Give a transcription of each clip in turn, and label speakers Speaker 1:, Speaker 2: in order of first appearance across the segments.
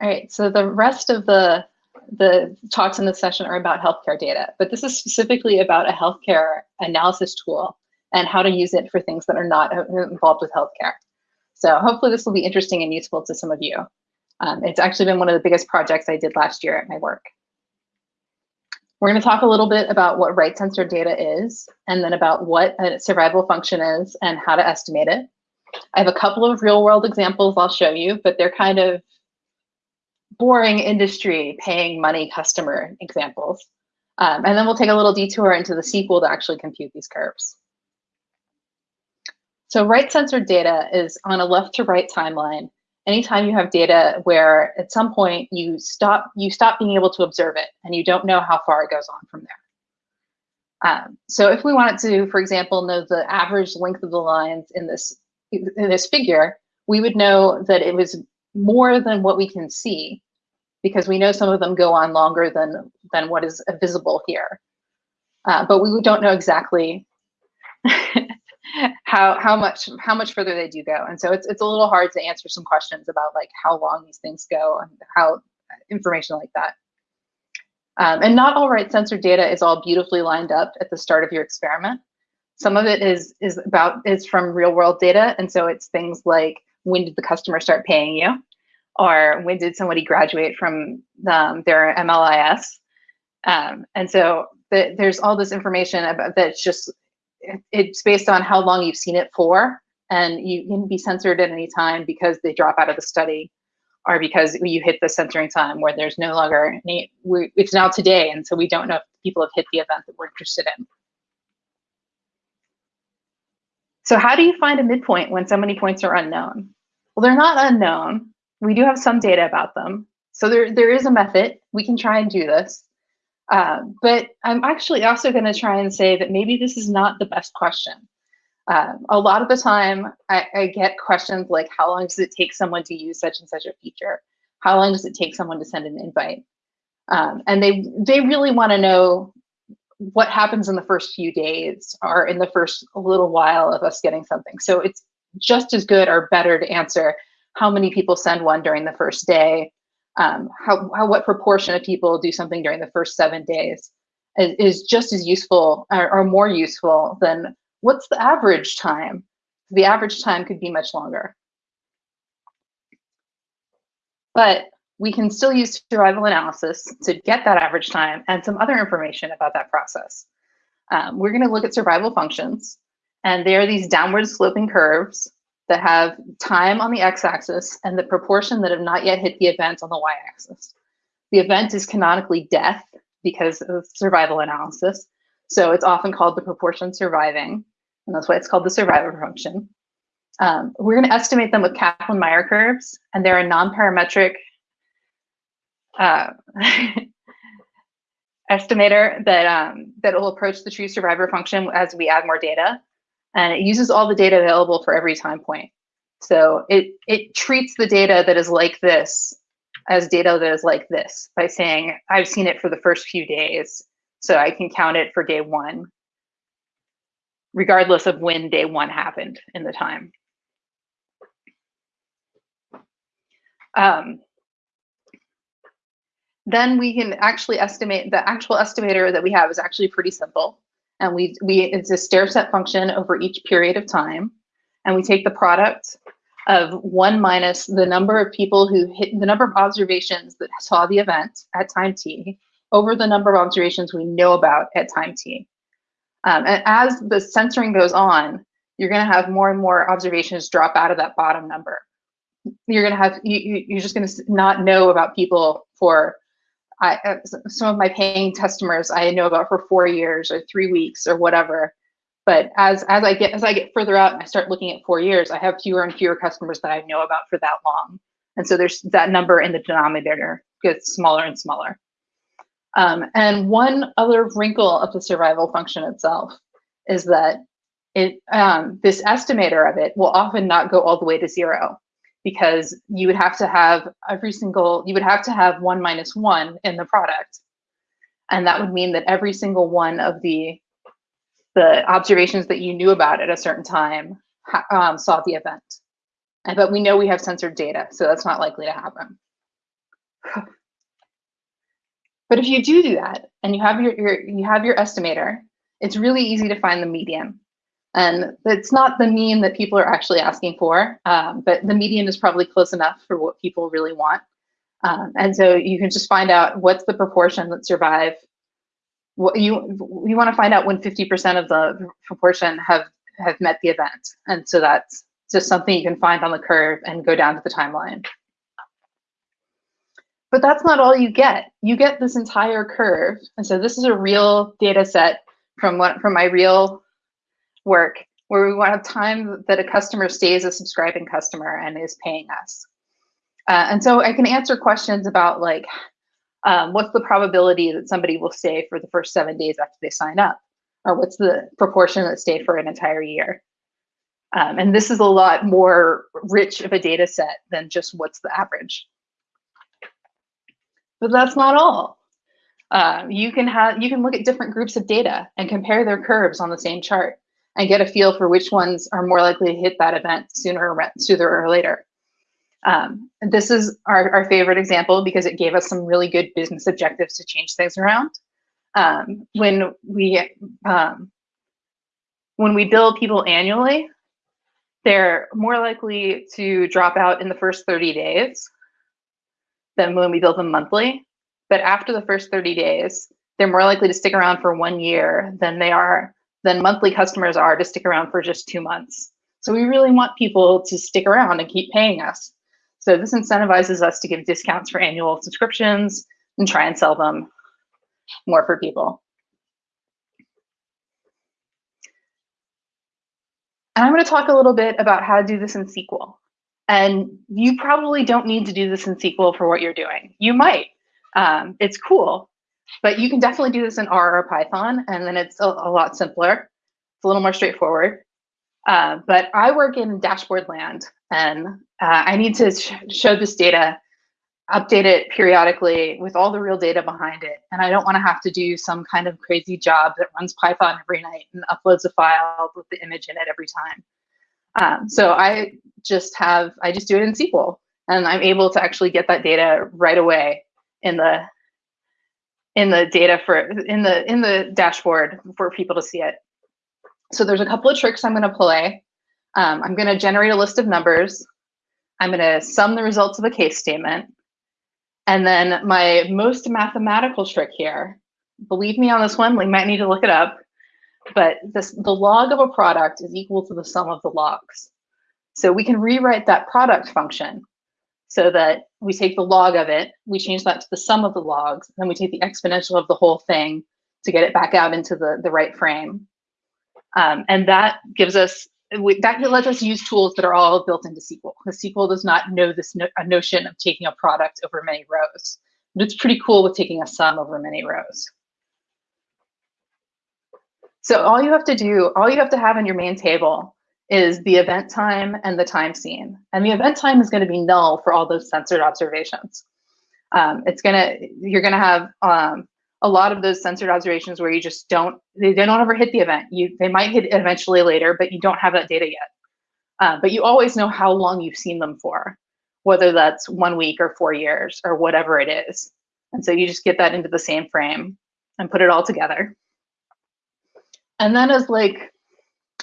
Speaker 1: All right, so the rest of the the talks in this session are about healthcare data, but this is specifically about a healthcare analysis tool and how to use it for things that are not involved with healthcare. So hopefully this will be interesting and useful to some of you. Um, it's actually been one of the biggest projects I did last year at my work. We're going to talk a little bit about what right censored data is, and then about what a survival function is and how to estimate it. I have a couple of real world examples I'll show you, but they're kind of boring industry paying money customer examples. Um, and then we'll take a little detour into the SQL to actually compute these curves. So right censored data is on a left to right timeline. Anytime you have data where at some point you stop you stop being able to observe it and you don't know how far it goes on from there. Um, so if we wanted to, for example, know the average length of the lines in this in this figure, we would know that it was more than what we can see because we know some of them go on longer than than what is visible here. Uh, but we don't know exactly how how much how much further they do go. And so it's it's a little hard to answer some questions about like how long these things go and how information like that. Um, and not all right censored data is all beautifully lined up at the start of your experiment. Some of it is is about is from real world data, and so it's things like when did the customer start paying you, or when did somebody graduate from um, their MLIS, um, and so the, there's all this information about that's just it's based on how long you've seen it for, and you can be censored at any time because they drop out of the study, or because you hit the censoring time where there's no longer any. We, it's now today, and so we don't know if people have hit the event that we're interested in. So how do you find a midpoint when so many points are unknown? Well, they're not unknown. We do have some data about them. So there, there is a method. We can try and do this. Uh, but I'm actually also going to try and say that maybe this is not the best question. Uh, a lot of the time, I, I, get questions like, how long does it take someone to use such and such a feature? How long does it take someone to send an invite? Um, and they they really want to know what happens in the first few days or in the first little while of us getting something. So it's just as good or better to answer how many people send one during the first day, um, how, how what proportion of people do something during the first seven days is, is just as useful or, or more useful than what's the average time. The average time could be much longer. But we can still use survival analysis to get that average time and some other information about that process. Um, we're going to look at survival functions, and they are these downward sloping curves that have time on the x-axis and the proportion that have not yet hit the event on the y-axis. The event is canonically death because of survival analysis. So it's often called the proportion surviving, and that's why it's called the survivor function. Um, we're going to estimate them with Kaplan-Meier curves, and they're a non-parametric uh, estimator that um, that will approach the true survivor function as we add more data, and it uses all the data available for every time point. So it it treats the data that is like this as data that is like this by saying I've seen it for the first few days, so I can count it for day one, regardless of when day one happened in the time. Um, then we can actually estimate the actual estimator that we have is actually pretty simple. And we, we it's a stair step function over each period of time. And we take the product of one minus the number of people who hit the number of observations that saw the event at time t over the number of observations we know about at time t. Um, and as the censoring goes on, you're going to have more and more observations drop out of that bottom number. You're going to have you, you're just going to not know about people for I, uh, some of my paying customers I know about for four years or three weeks or whatever. But as as I get as I get further out and I start looking at four years, I have fewer and fewer customers that I know about for that long. And so there's that number in the denominator gets smaller and smaller. Um, and one other wrinkle of the survival function itself is that it um, this estimator of it will often not go all the way to zero because you would have to have every single, you would have to have one minus one in the product. And that would mean that every single one of the, the observations that you knew about at a certain time um, saw the event. But we know we have censored data, so that's not likely to happen. But if you do do that and you have your, your you have your estimator, it's really easy to find the median. And it's not the mean that people are actually asking for, um, but the median is probably close enough for what people really want. Um, and so you can just find out what's the proportion that survive. What you you want to find out when 50% of the proportion have have met the event. And so that's just something you can find on the curve and go down to the timeline. But that's not all you get. You get this entire curve. And so this is a real data set from what from my real work where we want a time that a customer stays a subscribing customer and is paying us. Uh, and so I can answer questions about like, um, what's the probability that somebody will stay for the first seven days after they sign up? Or what's the proportion that stay for an entire year? Um, and this is a lot more rich of a data set than just what's the average. But that's not all. Uh, you can have you can look at different groups of data and compare their curves on the same chart and get a feel for which ones are more likely to hit that event sooner or sooner or later. Um, this is our, our favorite example because it gave us some really good business objectives to change things around. Um, when we um, when we bill people annually, they're more likely to drop out in the first 30 days than when we billed them monthly. But after the first 30 days, they're more likely to stick around for one year than they are than monthly customers are to stick around for just two months. So we really want people to stick around and keep paying us. So this incentivizes us to give discounts for annual subscriptions and try and sell them more for people. And I'm going to talk a little bit about how to do this in SQL. And you probably don't need to do this in SQL for what you're doing. You might. Um, it's cool, but you can definitely do this in R or Python, and then it's a, a lot simpler. It's a little more straightforward. Uh, but I work in dashboard land, and uh, I need to sh show this data, update it periodically with all the real data behind it. And I don't want to have to do some kind of crazy job that runs Python every night and uploads a file with the image in it every time. Um, so I just have, I just do it in SQL and I'm able to actually get that data right away in the in the data for in the in the dashboard for people to see it. So there's a couple of tricks I'm going to play. Um, I'm going to generate a list of numbers. I'm going to sum the results of a case statement. And then my most mathematical trick here, believe me on this one, we might need to look it up, but this, the log of a product is equal to the sum of the logs. So we can rewrite that product function so that we take the log of it, we change that to the sum of the logs, and then we take the exponential of the whole thing to get it back out into the, the right frame. Um, and that gives us, we, that lets us use tools that are all built into SQL. Because SQL does not know this no, notion of taking a product over many rows. But it's pretty cool with taking a sum over many rows. So all you have to do, all you have to have in your main table is the event time and the time seen. And the event time is going to be null for all those censored observations. Um, it's gonna, you're gonna have um, a lot of those censored observations where you just don't, they, they don't ever hit the event. You, they might hit eventually later, but you don't have that data yet. Uh, but you always know how long you've seen them for, whether that's one week or four years or whatever it is. And so you just get that into the same frame and put it all together. And then as like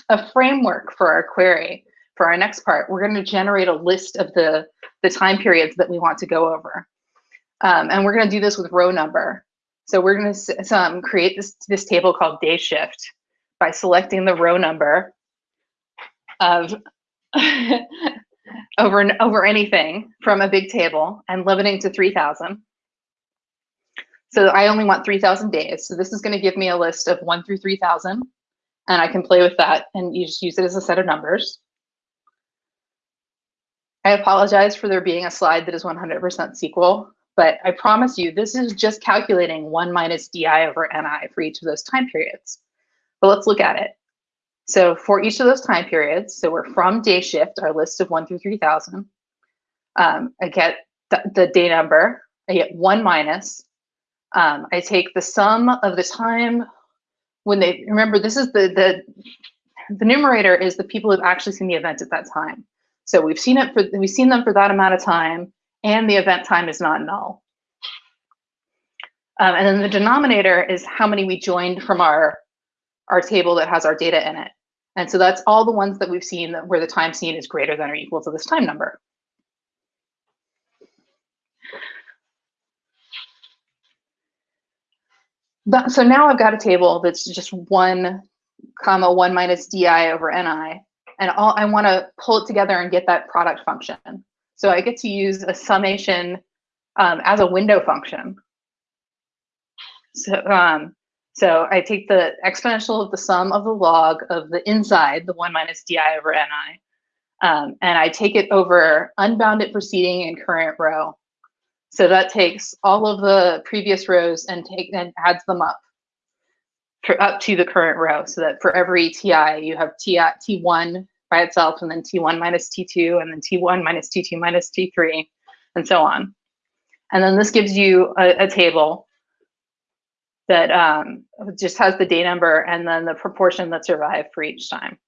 Speaker 1: a framework for our query, for our next part, we're going to generate a list of the, the time periods that we want to go over. Um, and we're going to do this with row number. So we're going to um, create this, this table called day shift by selecting the row number of over, over anything from a big table and limiting to 3000. So I only want 3000 days. So this is going to give me a list of 1 through 3000 and I can play with that and you just use it as a set of numbers. I apologize for there being a slide that is 100% SQL, but I promise you this is just calculating 1 minus di over ni for each of those time periods. But let's look at it. So for each of those time periods, so we're from day shift, our list of 1 through 3000, um, I get the, the day number, I get 1 minus, um, I take the sum of the time when they remember this is the the the numerator is the people who've actually seen the event at that time. So we've seen it for we've seen them for that amount of time, and the event time is not null. Um, and then the denominator is how many we joined from our, our table that has our data in it. And so that's all the ones that we've seen where the time seen is greater than or equal to this time number. But, so now I've got a table that's just one comma one minus di over ni, and all I want to pull it together and get that product function. So I get to use a summation um, as a window function. So, um, so I take the exponential of the sum of the log of the inside, the 1 minus di over ni, um, and I take it over unbounded preceding and current row. So that takes all of the previous rows and take and adds them up for up to the current row. So that for every ti, you have t t1 by itself, and then t1 minus t2, and then t1 minus t2 minus t3, and so on. And then this gives you a, a table that um, just has the day number and then the proportion that survived for each time.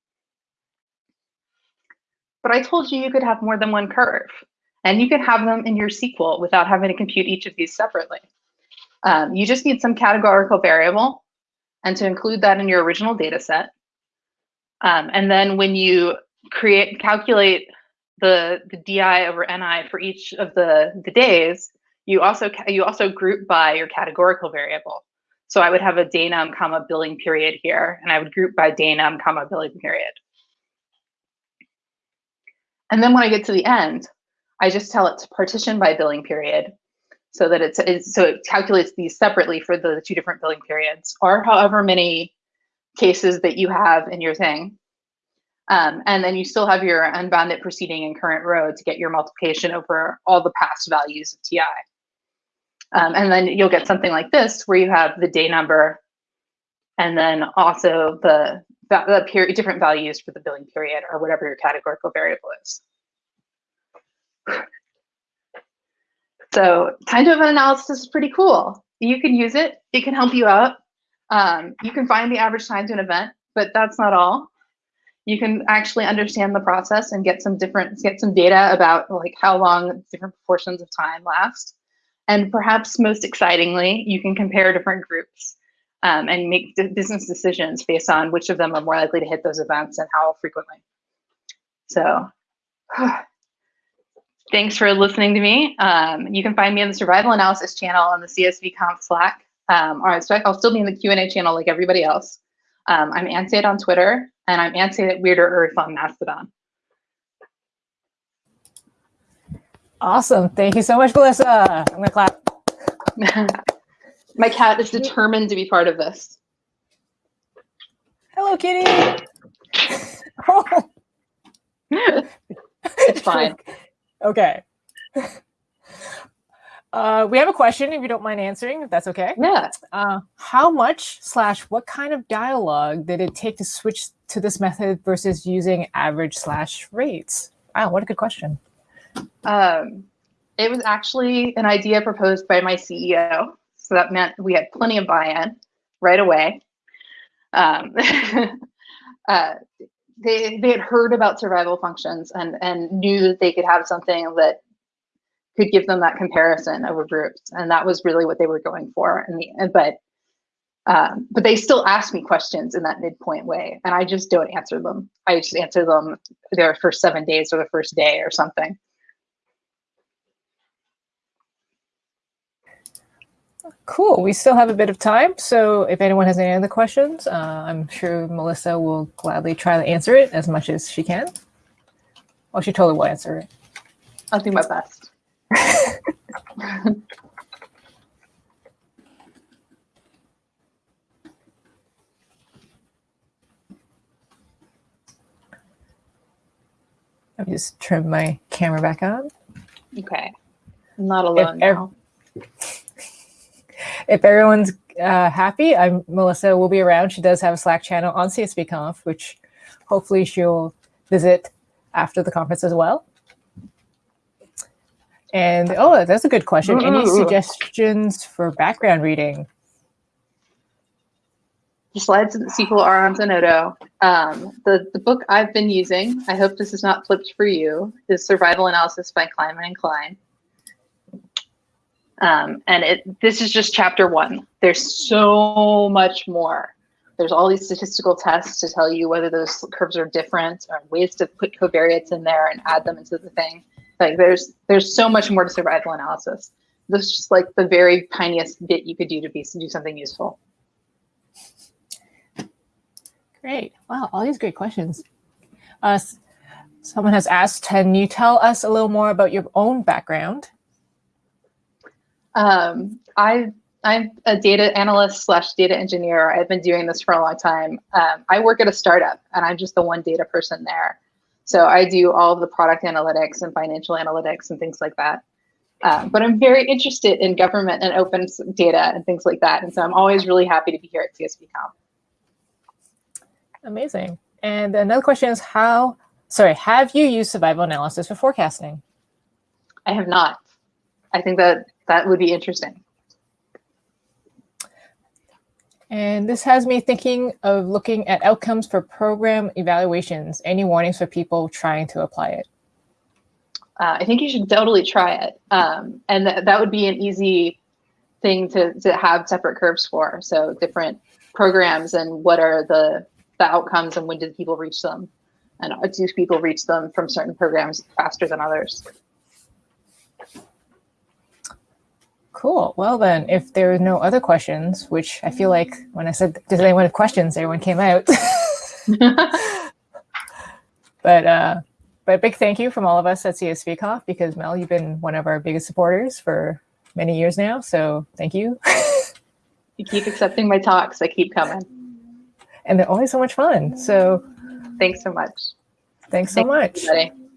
Speaker 1: But I told you you could have more than one curve, and you could have them in your SQL without having to compute each of these separately. Um, you just need some categorical variable and to include that in your original data set. Um, and then when you create calculate the, the DI over NI for each of the, the days, you also you also group by your categorical variable. So I would have a day num comma billing period here, and I would group by day num comma billing period. And then when I get to the end, I just tell it to partition by billing period so that it's, it's so it calculates these separately for the two different billing periods or however many cases that you have in your thing. Um, and then you still have your unbounded preceding and current row to get your multiplication over all the past values of TI. Um, and then you'll get something like this where you have the day number and then also the, the period, different values for the billing period or whatever your categorical variable is. So time to event analysis is pretty cool. You can use it. It can help you out. Um, you can find the average time to an event, but that's not all. You can actually understand the process and get some different, get some data about like how long different proportions of time last. And perhaps most excitingly, you can compare different groups um, and make business decisions based on which of them are more likely to hit those events and how frequently. So thanks for listening to me. Um, you can find me in the survival analysis channel on the CSV Conf Slack. Um, all right, so I'll still be in the Q&A channel like everybody else. Um, I'm Ansate on Twitter, and I'm Ansate at Weirder Earth on Mastodon.
Speaker 2: Awesome. Thank you so much, Melissa. I'm gonna clap.
Speaker 1: My cat is determined to be part of this.
Speaker 2: Hello, kitty. oh.
Speaker 1: it's fine.
Speaker 2: Okay. Uh, we have a question, if you don't mind answering, if that's okay.
Speaker 1: Yeah.
Speaker 2: Uh, how much slash what kind of dialogue did it take to switch to this method versus using average slash rates? Wow, what a good question.
Speaker 1: Um, it was actually an idea proposed by my CEO. So that meant we had plenty of buy-in right away. Um, uh, they, they had heard about survival functions and, and knew that they could have something that could give them that comparison over groups. And that was really what they were going for. In the, but um, but they still ask me questions in that midpoint way, and I just don't answer them. I just answer them their first seven days or the first day or something.
Speaker 2: Cool. We still have a bit of time. So if anyone has any other questions, uh, I'm sure Melissa will gladly try to answer it as much as she can. Well, she totally will answer it.
Speaker 1: I'll do my best.
Speaker 2: Let me just turn my camera back on.
Speaker 1: Okay. I'm not alone if now.
Speaker 2: If everyone's uh, happy, I'm Melissa will be around. She does have a Slack channel on CSVConf, which hopefully she'll visit after the conference as well. And oh, that's a good question. Any suggestions for background reading?
Speaker 1: The slides in the SQL are on Zenodo. Um, the, the book I've been using, I hope this is not flipped for you, is Survival Analysis by Kleinbaum and Klein. Um, and it this is just chapter one. There's so much more. There's all these statistical tests to tell you whether those curves are different or ways to put covariates in there and add them into the thing. Like there's there's so much more to survival analysis. This is just like the very tiniest bit you could do to be do something useful.
Speaker 2: Great. Wow, all these great questions. Uh, someone has asked, can you tell us a little more about your own background?
Speaker 1: Um, I, I'm a data analyst slash data engineer. I've been doing this for a long time. Um, I work at a startup and I'm just the one data person there. So I do all of the product analytics and financial analytics and things like that. Uh, but I'm very interested in government and open data and things like that. And so I'm always really happy to be here at CSVConf.
Speaker 2: Amazing. And another question is how, sorry, have you used survival analysis for forecasting?
Speaker 1: I have not. I think that that would be interesting.
Speaker 2: And this has me thinking of looking at outcomes for program evaluations. Any warnings for people trying to apply it?
Speaker 1: Uh, I think you should totally try it. Um, and th that would be an easy thing to, to have separate curves for. So different programs and what are the the outcomes and when did people reach them? And do people reach them from certain programs faster than others?
Speaker 2: Cool. Well, then, if there are no other questions, which I feel like when I said, does anyone have questions, everyone came out. but uh, but a big thank you from all of us at CSVConf because Mel, you've been one of our biggest supporters for many years now. So thank you.
Speaker 1: you keep accepting my talks. I keep coming
Speaker 2: and they're always so much fun. So
Speaker 1: thanks so much.
Speaker 2: Thanks so
Speaker 1: thanks
Speaker 2: much.
Speaker 1: Everybody.